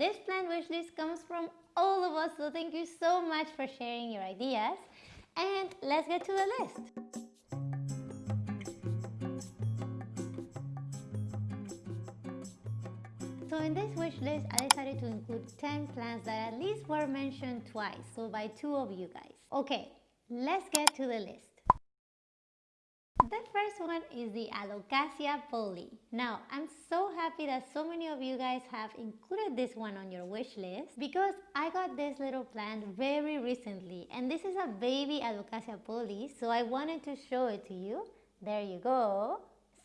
this plant wish list comes from all of us, so thank you so much for sharing your ideas. And let's get to the list. So in this wish list, I decided to include 10 plants that at least were mentioned twice, so by two of you guys. Okay, let's get to the list. The first one is the Alocasia Polly. Now, I'm so happy that so many of you guys have included this one on your wish list because I got this little plant very recently and this is a baby Alocasia Polly so I wanted to show it to you. There you go.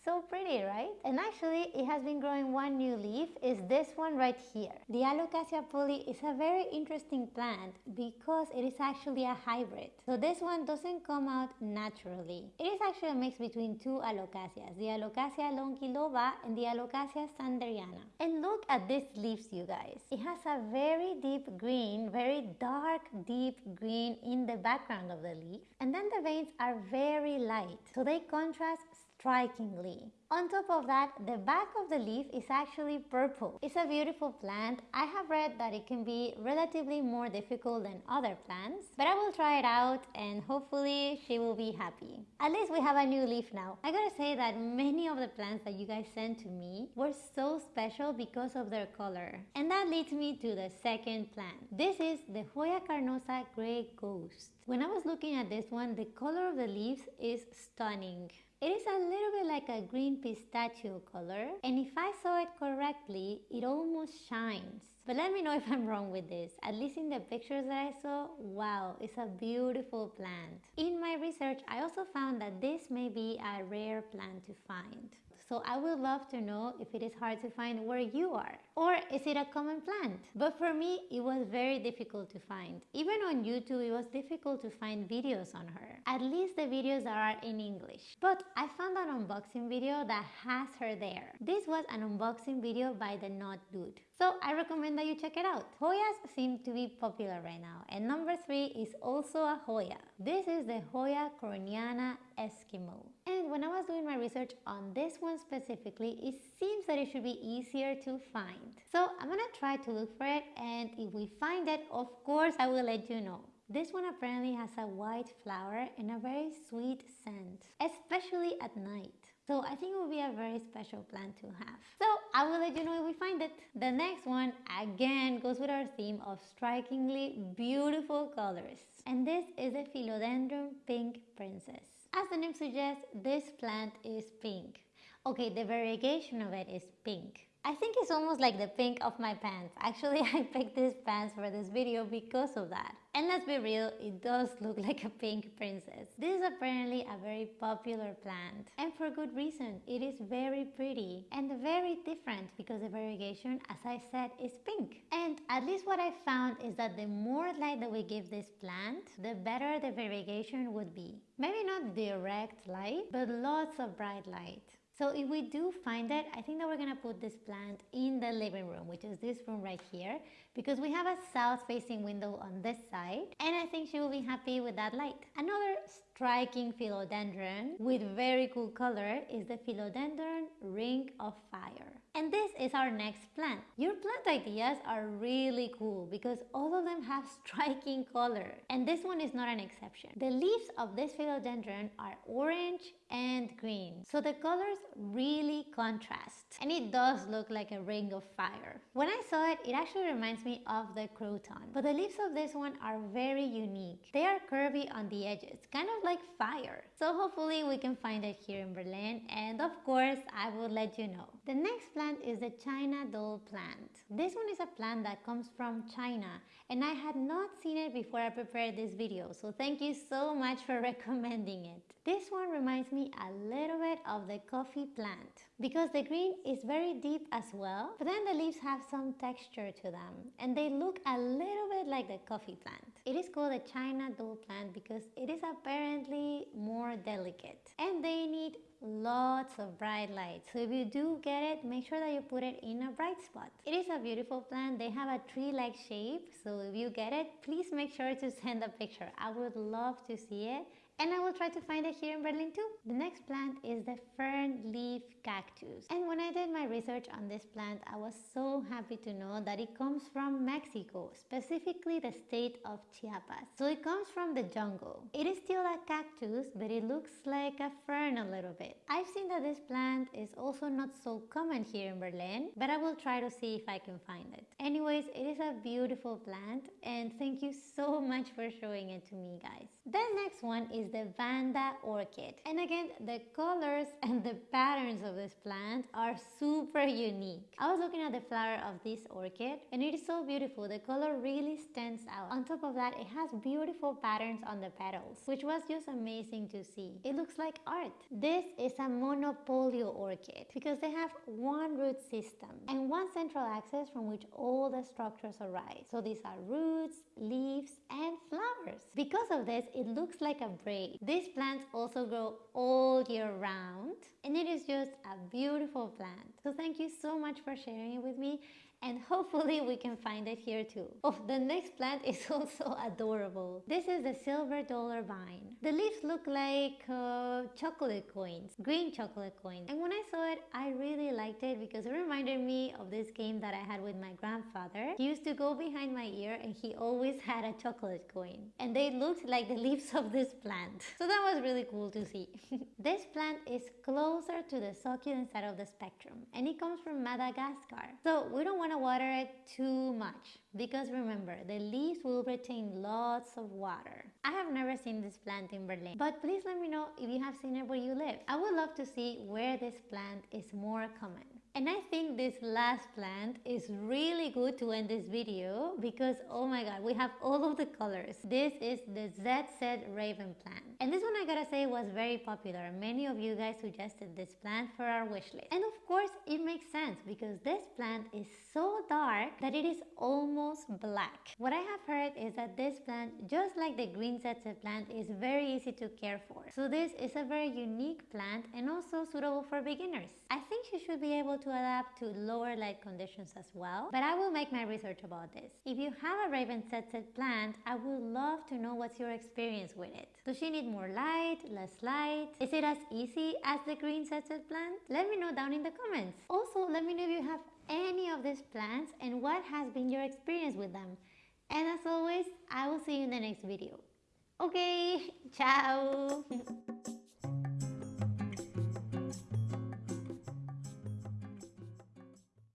So pretty, right? And actually, it has been growing one new leaf, is this one right here. The Alocasia Polly is a very interesting plant because it is actually a hybrid. So this one doesn't come out naturally. It is actually a mix between two Alocasias, the Alocasia longiloba and the Alocasia sanderiana. And look at these leaves, you guys. It has a very deep green, very dark, deep green in the background of the leaf. And then the veins are very light, so they contrast strikingly. On top of that, the back of the leaf is actually purple. It's a beautiful plant. I have read that it can be relatively more difficult than other plants, but I will try it out and hopefully she will be happy. At least we have a new leaf now. I gotta say that many of the plants that you guys sent to me were so special because of their color. And that leads me to the second plant. This is the Hoya carnosa Grey Ghost. When I was looking at this one, the color of the leaves is stunning. It is a little bit like a green pistachio color and if I saw it correctly, it almost shines. But let me know if I'm wrong with this. At least in the pictures that I saw, wow, it's a beautiful plant. In my research, I also found that this may be a rare plant to find. So I would love to know if it is hard to find where you are. Or is it a common plant? But for me, it was very difficult to find. Even on YouTube, it was difficult to find videos on her. At least the videos are in English. But I found an unboxing video that has her there. This was an unboxing video by the Not Dude. So I recommend that you check it out. Hoyas seem to be popular right now and number three is also a Hoya. This is the Hoya krohniana Eskimo. And when I was doing my research on this one specifically, it seems that it should be easier to find. So I'm gonna try to look for it and if we find it, of course I will let you know. This one apparently has a white flower and a very sweet scent, especially at night. So I think it will be a very special plant to have. So I will let you know if we find it. The next one again goes with our theme of strikingly beautiful colors. And this is the Philodendron Pink Princess. As the name suggests, this plant is pink. Okay, the variegation of it is pink. I think it's almost like the pink of my pants. Actually, I picked these pants for this video because of that. And let's be real, it does look like a pink princess. This is apparently a very popular plant. And for good reason, it is very pretty and very different because the variegation, as I said, is pink. And at least what I found is that the more light that we give this plant, the better the variegation would be. Maybe not direct light, but lots of bright light. So if we do find it, I think that we're gonna put this plant in the living room, which is this room right here, because we have a south facing window on this side, and I think she will be happy with that light. Another striking philodendron with very cool color is the philodendron ring of fire. And this is our next plant. Your plant ideas are really cool because all of them have striking color. And this one is not an exception. The leaves of this philodendron are orange and green. So the colors really contrast. And it does look like a ring of fire. When I saw it, it actually reminds me of the croton. But the leaves of this one are very unique. They are curvy on the edges, kind of like fire. So hopefully we can find it here in Berlin. And of course, I will let you know. The next plant is the China doll plant. This one is a plant that comes from China and I had not seen it before I prepared this video so thank you so much for recommending it. This one reminds me a little bit of the coffee plant because the green is very deep as well but then the leaves have some texture to them and they look a little bit like the coffee plant. It is called the China doll plant because it is apparently more delicate and they need lots of bright light so if you do get it make sure that you put it in a bright spot it is a beautiful plant they have a tree-like shape so if you get it please make sure to send a picture i would love to see it and I will try to find it here in Berlin too. The next plant is the fern leaf cactus. And when I did my research on this plant, I was so happy to know that it comes from Mexico, specifically the state of Chiapas. So it comes from the jungle. It is still a cactus, but it looks like a fern a little bit. I've seen that this plant is also not so common here in Berlin, but I will try to see if I can find it. Anyways, it is a beautiful plant and thank you so much for showing it to me guys. The next one is the Vanda orchid. And again, the colors and the patterns of this plant are super unique. I was looking at the flower of this orchid and it is so beautiful. The color really stands out. On top of that, it has beautiful patterns on the petals, which was just amazing to see. It looks like art. This is a monopodial orchid because they have one root system and one central axis from which all the structures arise. So these are roots, leaves, and flowers. Because of this, it looks like a braid. These plants also grow all year round and it is just a beautiful plant. So thank you so much for sharing it with me and hopefully we can find it here too. Oh, the next plant is also adorable. This is the silver dollar vine. The leaves look like uh, chocolate coins, green chocolate coins. And when I saw it, I really liked it because it reminded me of this game that I had with my grandfather. He used to go behind my ear and he always had a chocolate coin. And they looked like the leaves of this plant. So that was really cool to see. this plant is closer to the succulent side of the spectrum and it comes from Madagascar. So we don't want to water it too much because remember the leaves will retain lots of water. I have never seen this plant in Berlin but please let me know if you have seen it where you live. I would love to see where this plant is more common. And I think this last plant is really good to end this video because oh my god we have all of the colors. This is the ZZ Raven plant. And this one I gotta say was very popular. Many of you guys suggested this plant for our wish list. And of course it makes sense because this plant is so dark that it is almost black. What I have heard is that this plant, just like the green ZZ plant, is very easy to care for. So this is a very unique plant and also suitable for beginners. I think you should be able to adapt to lower light conditions as well, but I will make my research about this. If you have a Raven ZZ plant, I would love to know what's your experience with it. Does she need more light, less light? Is it as easy as the green ZZ plant? Let me know down in the comments. Also, let me know if you have any of these plants and what has been your experience with them. And as always, I will see you in the next video. Okay, ciao!